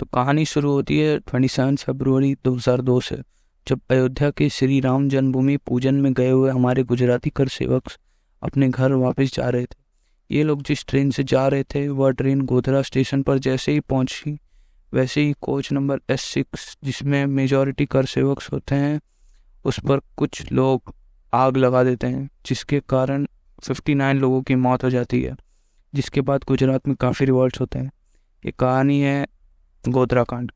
तो कहानी शुरू होती है ट्वेंटी सेवन फरवरी दो हज़ार दो से, जब अयोध्या के श्री राम जन्मभूमि पूजन में गए हुए हमारे गुजराती कर सेवक अपने घर वापस जा रहे थे। ये लोग जिस ट्रेन से जा रहे थे, वह ट्रेन गोधरा स्टेशन पर जैसे ही पहुँची, वैसे ही कोच नंबर एस सिक्स जिसमें मेजॉरिटी कर सेवक होते हैं, उस पर कुछ लोग आग लगा देते हैं, जिसके कारण फिफ्टी नाइन लोगों की मौत हो जाती है, जिसके बाद गुजरात में काफ़ी रिवॉल्ट होते हैं। ये कहानी है गोधरा कांड।